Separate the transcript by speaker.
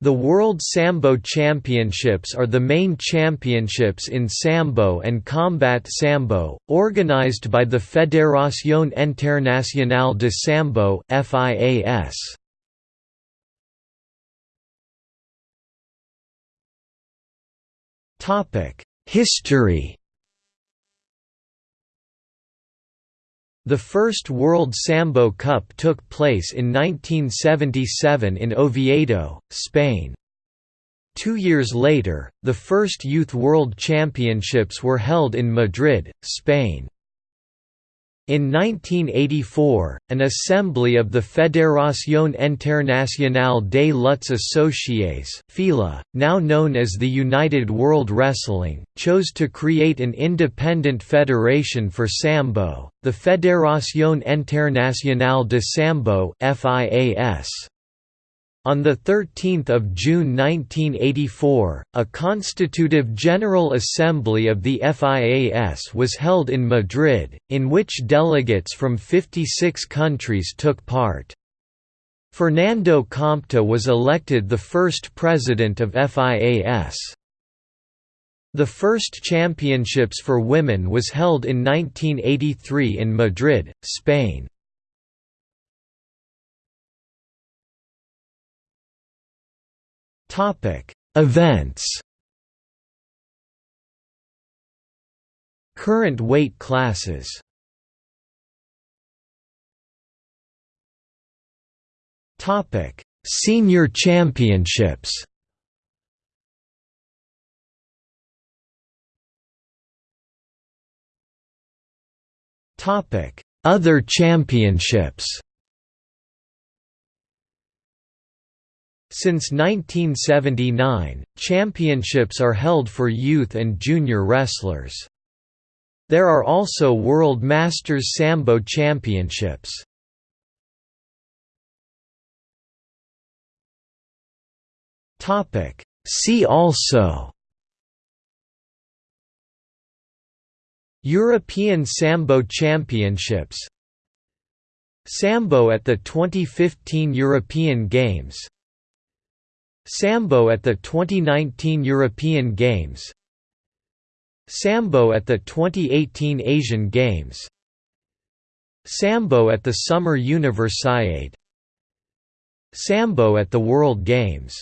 Speaker 1: The World Sambo Championships are the main championships in Sambo and Combat Sambo, organized by the Fédération Internationale de Sambo (FIAS). History The first World Sambo Cup took place in 1977 in Oviedo, Spain. Two years later, the first Youth World Championships were held in Madrid, Spain. In 1984, an assembly of the Fédération Internationale des Luttes Associées (FILA), now known as the United World Wrestling, chose to create an independent federation for Sambo, the Fédération Internationale de Sambo (FIAS). On 13 June 1984, a constitutive General Assembly of the FIAS was held in Madrid, in which delegates from 56 countries took part. Fernando Compte was elected the first president of FIAS. The first championships for women was held in 1983 in Madrid, Spain. Events. Current weight classes. Topic: Senior Championships. Topic: Other championships. Since 1979, championships are held for youth and junior wrestlers. There are also World Masters Sambo Championships. See also European Sambo Championships Sambo at the 2015 European Games Sambo at the 2019 European Games. Sambo at the 2018 Asian Games. Sambo at the Summer Universiade. Sambo at the World Games